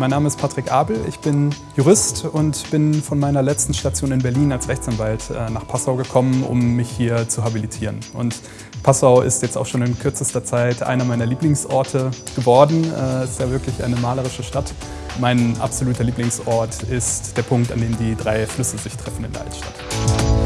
Mein Name ist Patrick Abel, ich bin Jurist und bin von meiner letzten Station in Berlin als Rechtsanwalt äh, nach Passau gekommen, um mich hier zu habilitieren. Und Passau ist jetzt auch schon in kürzester Zeit einer meiner Lieblingsorte geworden. Es ist ja wirklich eine malerische Stadt. Mein absoluter Lieblingsort ist der Punkt, an dem die drei Flüsse sich treffen in der Altstadt.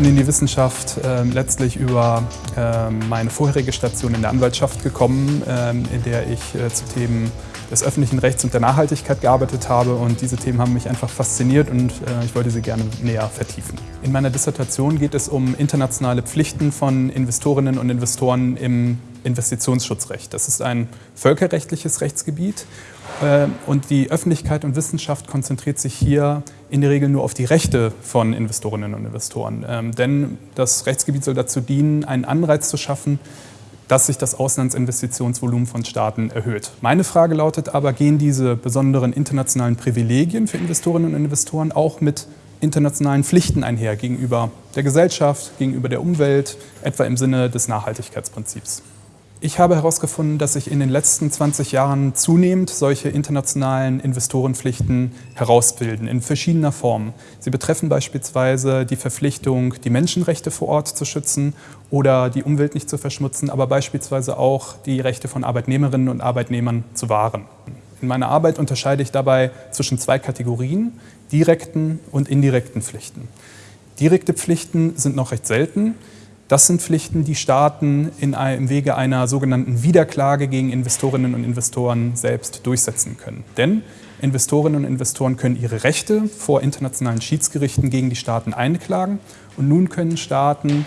Bin in die Wissenschaft äh, letztlich über äh, meine vorherige Station in der Anwaltschaft gekommen, äh, in der ich äh, zu Themen des öffentlichen Rechts und der Nachhaltigkeit gearbeitet habe und diese Themen haben mich einfach fasziniert und äh, ich wollte sie gerne näher vertiefen. In meiner Dissertation geht es um internationale Pflichten von Investorinnen und Investoren im Investitionsschutzrecht. Das ist ein völkerrechtliches Rechtsgebiet äh, und die Öffentlichkeit und Wissenschaft konzentriert sich hier in der Regel nur auf die Rechte von Investorinnen und Investoren. Ähm, denn das Rechtsgebiet soll dazu dienen, einen Anreiz zu schaffen, dass sich das Auslandsinvestitionsvolumen von Staaten erhöht. Meine Frage lautet aber, gehen diese besonderen internationalen Privilegien für Investorinnen und Investoren auch mit internationalen Pflichten einher gegenüber der Gesellschaft, gegenüber der Umwelt, etwa im Sinne des Nachhaltigkeitsprinzips? Ich habe herausgefunden, dass sich in den letzten 20 Jahren zunehmend solche internationalen Investorenpflichten herausbilden, in verschiedener Form. Sie betreffen beispielsweise die Verpflichtung, die Menschenrechte vor Ort zu schützen oder die Umwelt nicht zu verschmutzen, aber beispielsweise auch die Rechte von Arbeitnehmerinnen und Arbeitnehmern zu wahren. In meiner Arbeit unterscheide ich dabei zwischen zwei Kategorien, direkten und indirekten Pflichten. Direkte Pflichten sind noch recht selten. Das sind Pflichten, die Staaten in im Wege einer sogenannten Wiederklage gegen Investorinnen und Investoren selbst durchsetzen können. Denn Investorinnen und Investoren können ihre Rechte vor internationalen Schiedsgerichten gegen die Staaten einklagen und nun können Staaten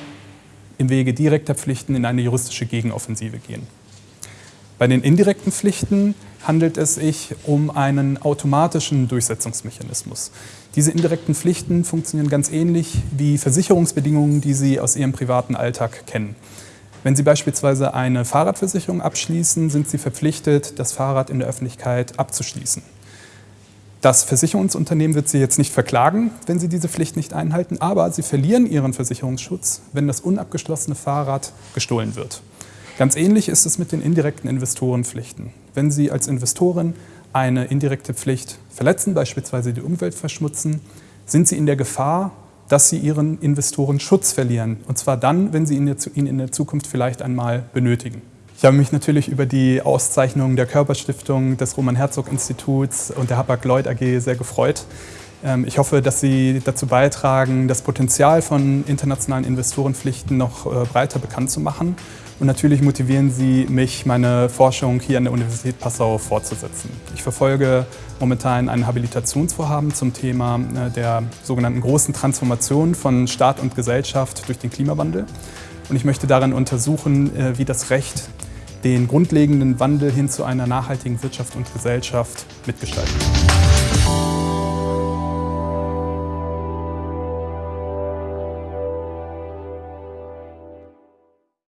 im Wege direkter Pflichten in eine juristische Gegenoffensive gehen. Bei den indirekten Pflichten handelt es sich um einen automatischen Durchsetzungsmechanismus. Diese indirekten Pflichten funktionieren ganz ähnlich wie Versicherungsbedingungen, die Sie aus Ihrem privaten Alltag kennen. Wenn Sie beispielsweise eine Fahrradversicherung abschließen, sind Sie verpflichtet, das Fahrrad in der Öffentlichkeit abzuschließen. Das Versicherungsunternehmen wird Sie jetzt nicht verklagen, wenn Sie diese Pflicht nicht einhalten, aber Sie verlieren Ihren Versicherungsschutz, wenn das unabgeschlossene Fahrrad gestohlen wird. Ganz ähnlich ist es mit den indirekten Investorenpflichten. Wenn Sie als Investorin eine indirekte Pflicht verletzen, beispielsweise die Umwelt verschmutzen, sind Sie in der Gefahr, dass Sie Ihren Investoren Schutz verlieren. Und zwar dann, wenn Sie ihn in der Zukunft vielleicht einmal benötigen. Ich habe mich natürlich über die Auszeichnung der Körperstiftung, des Roman-Herzog-Instituts und der Hapag-Lloyd AG sehr gefreut. Ähm, ich hoffe, dass Sie dazu beitragen, das Potenzial von internationalen Investorenpflichten noch äh, breiter bekannt zu machen. Und natürlich motivieren Sie mich, meine Forschung hier an der Universität Passau fortzusetzen. Ich verfolge momentan ein Habilitationsvorhaben zum Thema äh, der sogenannten großen Transformation von Staat und Gesellschaft durch den Klimawandel. Und ich möchte darin untersuchen, äh, wie das Recht den grundlegenden Wandel hin zu einer nachhaltigen Wirtschaft und Gesellschaft mitgestalten kann.